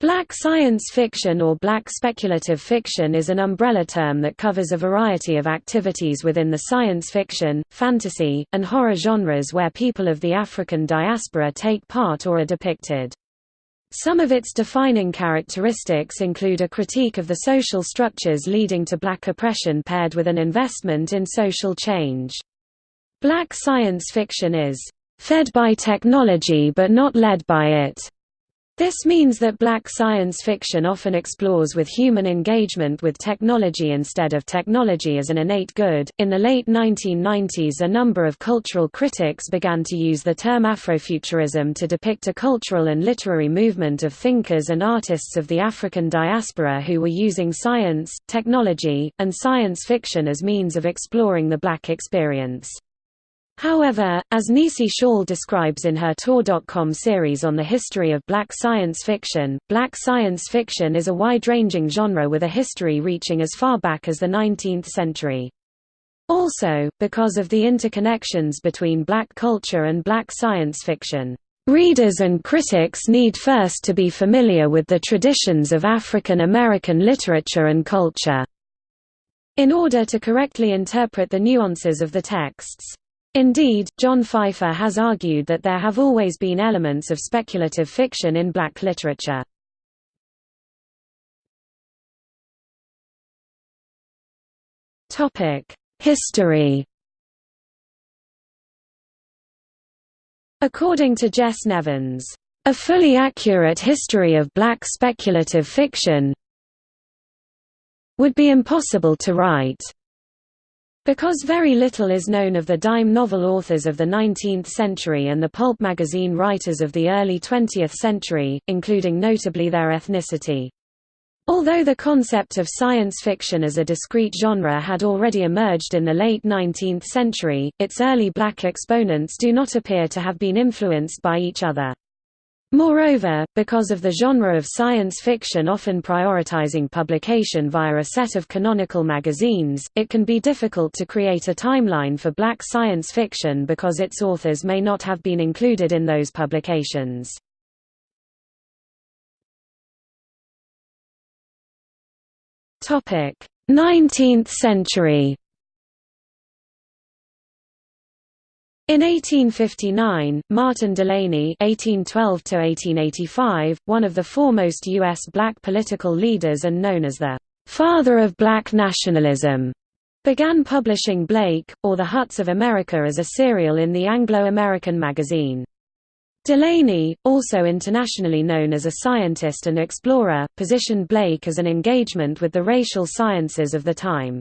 Black science fiction or black speculative fiction is an umbrella term that covers a variety of activities within the science fiction, fantasy, and horror genres where people of the African diaspora take part or are depicted. Some of its defining characteristics include a critique of the social structures leading to black oppression paired with an investment in social change. Black science fiction is fed by technology but not led by it. This means that black science fiction often explores with human engagement with technology instead of technology as an innate good. In the late 1990s, a number of cultural critics began to use the term Afrofuturism to depict a cultural and literary movement of thinkers and artists of the African diaspora who were using science, technology, and science fiction as means of exploring the black experience. However, as Nisi Shawl describes in her Tor.com series on the history of black science fiction, black science fiction is a wide-ranging genre with a history reaching as far back as the 19th century. Also, because of the interconnections between black culture and black science fiction, readers and critics need first to be familiar with the traditions of African American literature and culture in order to correctly interpret the nuances of the texts. Indeed, John Pfeiffer has argued that there have always been elements of speculative fiction in black literature. History According to Jess Nevins, "...a fully accurate history of black speculative fiction would be impossible to write." Because very little is known of the dime novel authors of the 19th century and the pulp magazine writers of the early 20th century, including notably their ethnicity. Although the concept of science fiction as a discrete genre had already emerged in the late 19th century, its early black exponents do not appear to have been influenced by each other. Moreover, because of the genre of science fiction often prioritizing publication via a set of canonical magazines, it can be difficult to create a timeline for black science fiction because its authors may not have been included in those publications. Topic: 19th century In 1859, Martin Delany (1812–1885), one of the foremost U.S. black political leaders and known as the "father of black nationalism," began publishing Blake, or The Huts of America as a serial in the Anglo-American magazine. Delany, also internationally known as a scientist and explorer, positioned Blake as an engagement with the racial sciences of the time.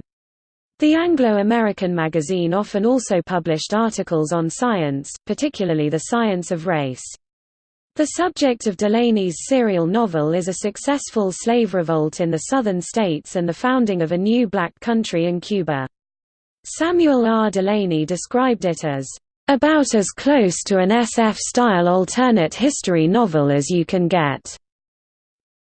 The Anglo-American magazine often also published articles on science, particularly the science of race. The subject of Delany's serial novel is a successful slave revolt in the southern states and the founding of a new black country in Cuba. Samuel R. Delany described it as, "...about as close to an SF-style alternate history novel as you can get."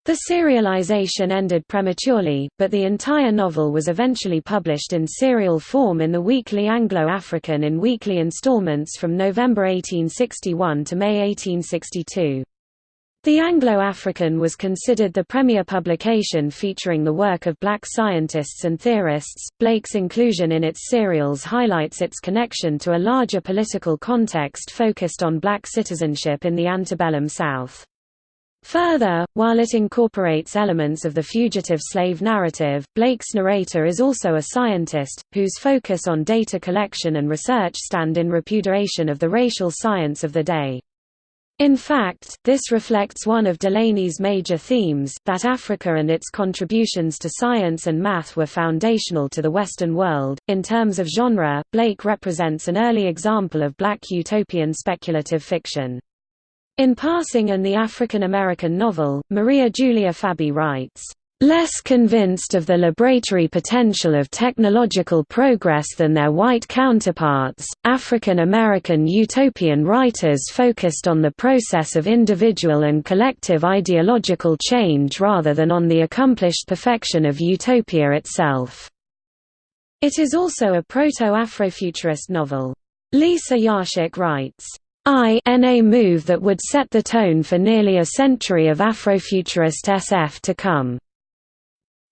The serialization ended prematurely, but the entire novel was eventually published in serial form in the Weekly Anglo-African in weekly installments from November 1861 to May 1862. The Anglo-African was considered the premier publication featuring the work of black scientists and theorists. Blake's inclusion in its serials highlights its connection to a larger political context focused on black citizenship in the antebellum South. Further, while it incorporates elements of the fugitive slave narrative, Blake's narrator is also a scientist, whose focus on data collection and research stand in repudiation of the racial science of the day. In fact, this reflects one of Delany's major themes, that Africa and its contributions to science and math were foundational to the Western world. In terms of genre, Blake represents an early example of black utopian speculative fiction. In Passing and the African American novel, Maria Julia Fabi writes, "...less convinced of the liberatory potential of technological progress than their white counterparts, African American utopian writers focused on the process of individual and collective ideological change rather than on the accomplished perfection of utopia itself." It is also a proto-Afrofuturist novel. Lisa Yaszek writes, I a move that would set the tone for nearly a century of Afrofuturist SF to come.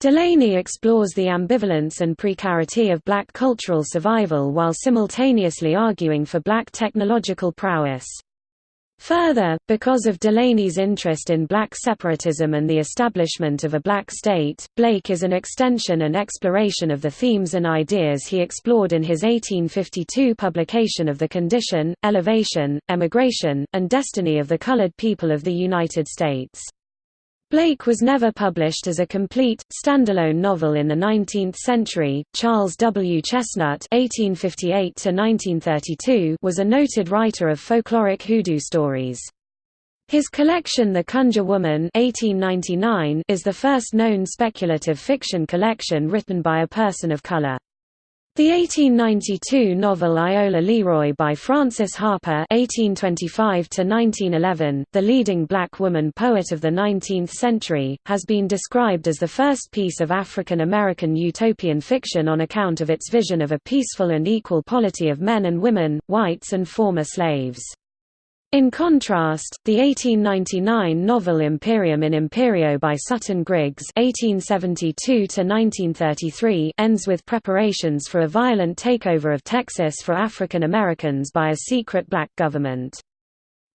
Delany explores the ambivalence and precarity of black cultural survival while simultaneously arguing for black technological prowess. Further, because of Delany's interest in black separatism and the establishment of a black state, Blake is an extension and exploration of the themes and ideas he explored in his 1852 publication of The Condition, Elevation, Emigration, and Destiny of the Colored People of the United States. Blake was never published as a complete, standalone novel in the 19th century. Charles W. Chesnutt (1858–1932) was a noted writer of folkloric hoodoo stories. His collection The Conjure Woman (1899) is the first known speculative fiction collection written by a person of color. The 1892 novel Iola Leroy by Frances Harper (1825–1911), the leading black woman poet of the 19th century, has been described as the first piece of African American utopian fiction on account of its vision of a peaceful and equal polity of men and women, whites and former slaves. In contrast, the 1899 novel Imperium in Imperio by Sutton Griggs (1872–1933) ends with preparations for a violent takeover of Texas for African Americans by a secret black government.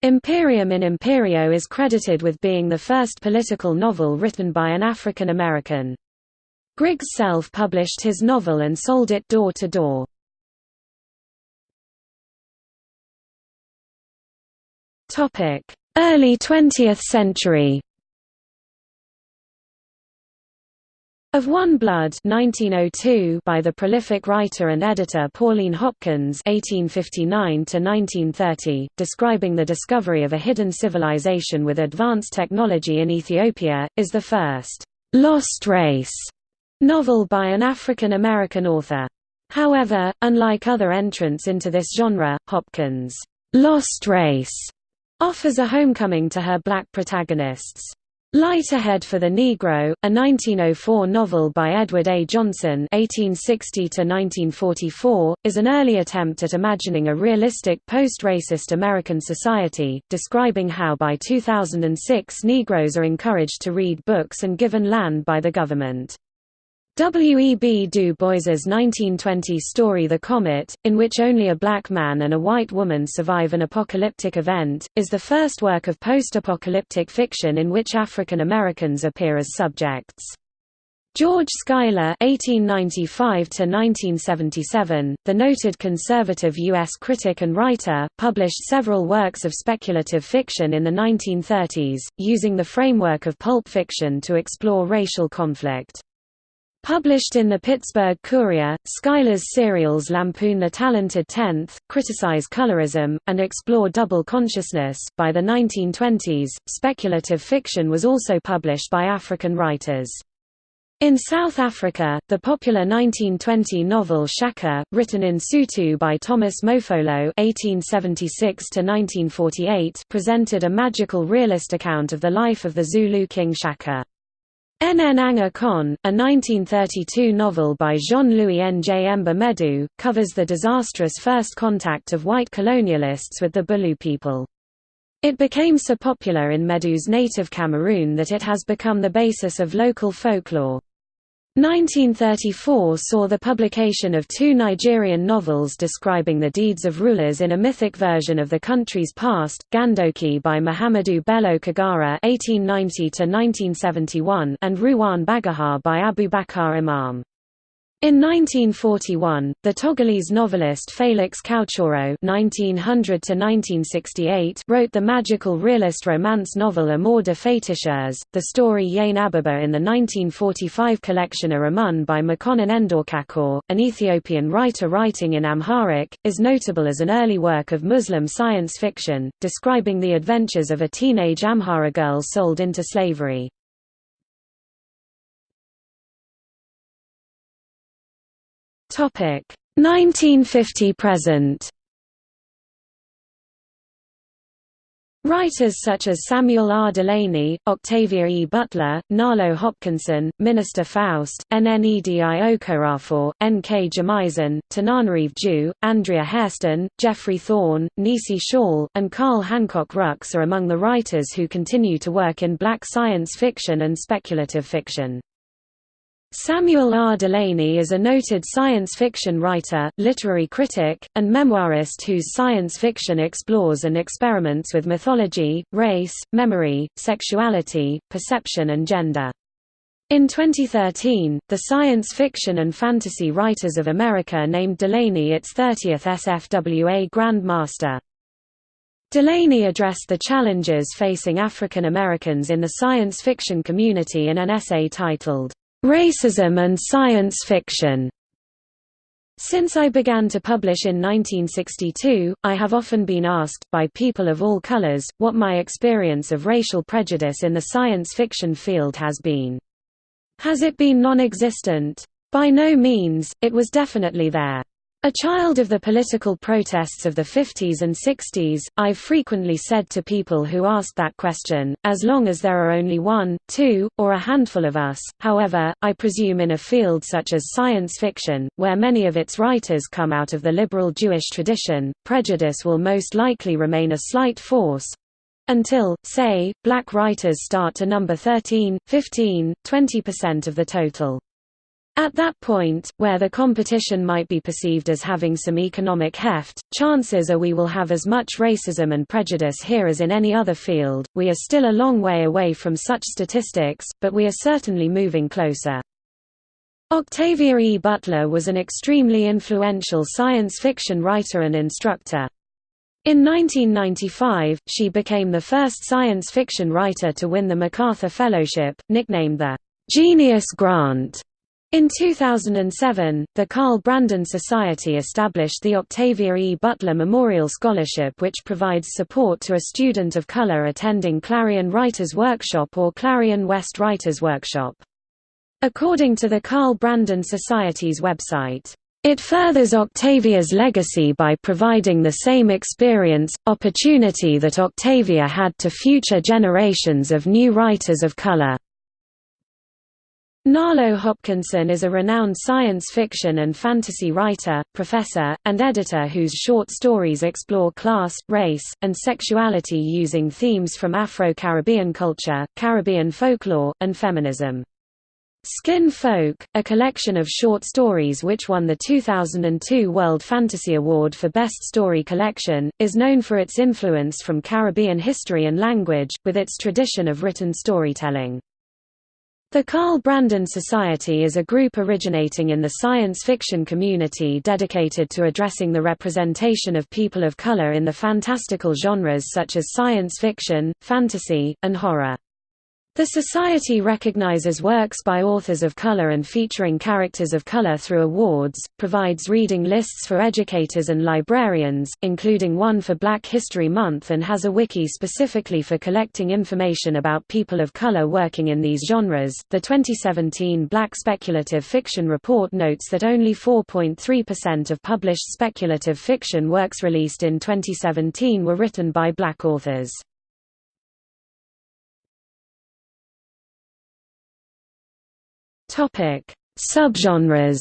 Imperium in Imperio is credited with being the first political novel written by an African American. Griggs self-published his novel and sold it door to door. Early 20th century. Of One Blood 1902 by the prolific writer and editor Pauline Hopkins (1859–1930), describing the discovery of a hidden civilization with advanced technology in Ethiopia, is the first «lost race» novel by an African American author. However, unlike other entrants into this genre, Hopkins' «lost race» offers a homecoming to her black protagonists. Light Ahead for the Negro, a 1904 novel by Edward A. Johnson (1860–1944), is an early attempt at imagining a realistic post-racist American society, describing how by 2006 Negroes are encouraged to read books and given land by the government. W. E. B. Du Bois's 1920 story The Comet, in which only a black man and a white woman survive an apocalyptic event, is the first work of post-apocalyptic fiction in which African Americans appear as subjects. George Schuyler (1895–1977), the noted conservative U.S. critic and writer, published several works of speculative fiction in the 1930s, using the framework of pulp fiction to explore racial conflict. Published in the Pittsburgh Courier, Schuyler's serials lampoon the talented tenth, criticize colorism, and explore double consciousness. By the 1920s, speculative fiction was also published by African writers. In South Africa, the popular 1920 novel Shaka, written in Sotho by Thomas Mofolo (1876–1948), presented a magical realist account of the life of the Zulu king Shaka. Nanga Kon, a 1932 novel by Jean-Louis Njemba Medou, covers the disastrous first contact of white colonialists with the Bulu people. It became so popular in Medou's native Cameroon that it has become the basis of local folklore. 1934 saw the publication of two Nigerian novels describing the deeds of rulers in a mythic version of the country's past, Gandoki by Muhammadu Bello Kagara (1890–1971) and Ruwan Bagaja by Abu Abubakar Imam. In 1941, the Togolese novelist Felix Couchoro (1900–1968) wrote the magical realist romance novel Amour de Féticheurs. The story Yane Ababa in the 1945 collection Aramun by Mekonnen Endorkakor, an Ethiopian writer writing in Amharic, is notable as an early work of Muslim science fiction, describing the adventures of a teenage Amhara girl sold into slavery. Topic 1950 present. Writers such as Samuel R. Delany, Octavia E. Butler, Nalo Hopkinson, Minister Faust, Nnedi Okorafor, N. K. Jemisin, Tananarive Due, Andrea Hairston, Jeffrey Thorne, Nisi Shawl, and Carl Hancock Rux are among the writers who continue to work in black science fiction and speculative fiction. Samuel R. Delany is a noted science fiction writer, literary critic, and memoirist whose science fiction explores and experiments with mythology, race, memory, sexuality, perception and gender. In 2013, the Science Fiction and Fantasy Writers of America named Delany its 30th SFWA Grand Master. Delany addressed the challenges facing African Americans in the science fiction community in an essay titled, Racism and Science Fiction. Since I began to publish in 1962, I have often been asked, by people of all colors, what my experience of racial prejudice in the science fiction field has been. Has it been non-existent? By no means, it was definitely there. A child of the political protests of the 50s and 60s, I've frequently said to people who asked that question, as long as there are only one, two, or a handful of us, however, I presume in a field such as science fiction, where many of its writers come out of the liberal Jewish tradition, prejudice will most likely remain a slight force, until, say, black writers start to number 13, 15, 20% of the total. At that point, where the competition might be perceived as having some economic heft, chances are we will have as much racism and prejudice here as in any other field. We are still a long way away from such statistics, but we are certainly moving closer. Octavia E. Butler was an extremely influential science fiction writer and instructor. In 1995, she became the first science fiction writer to win the MacArthur Fellowship, nicknamed the Genius Grant. In 2007, the Carl Brandon Society established the Octavia E. Butler Memorial Scholarship which provides support to a student of color attending Clarion Writers Workshop or Clarion West Writers Workshop. According to the Carl Brandon Society's website, it furthers Octavia's legacy by providing the same experience, opportunity that Octavia had to future generations of new writers of color. Nalo Hopkinson is a renowned science fiction and fantasy writer, professor, and editor whose short stories explore class, race, and sexuality using themes from Afro-Caribbean culture, Caribbean folklore, and feminism. Skin Folk, a collection of short stories which won the 2002 World Fantasy Award for Best Story Collection, is known for its influence from Caribbean history and language, with its tradition of written storytelling. The Carl Brandon Society is a group originating in the science fiction community dedicated to addressing the representation of people of color in the fantastical genres such as science fiction, fantasy, and horror. The Society recognizes works by authors of color and featuring characters of color through awards, provides reading lists for educators and librarians, including one for Black History Month and has a wiki specifically for collecting information about people of color working in these genres. The 2017 Black Speculative Fiction Report notes that only 4.3% of published speculative fiction works released in 2017 were written by black authors. Topic: Subgenres.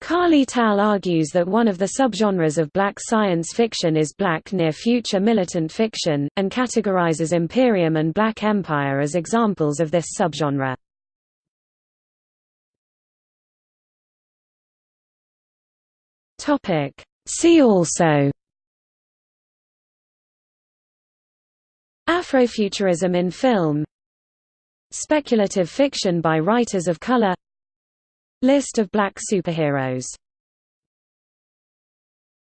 Kali Tal argues that one of the subgenres of black science fiction is black near-future militant fiction, and categorizes Imperium and Black Empire as examples of this subgenre. See also Afrofuturism in film Speculative fiction by writers of color. List of black superheroes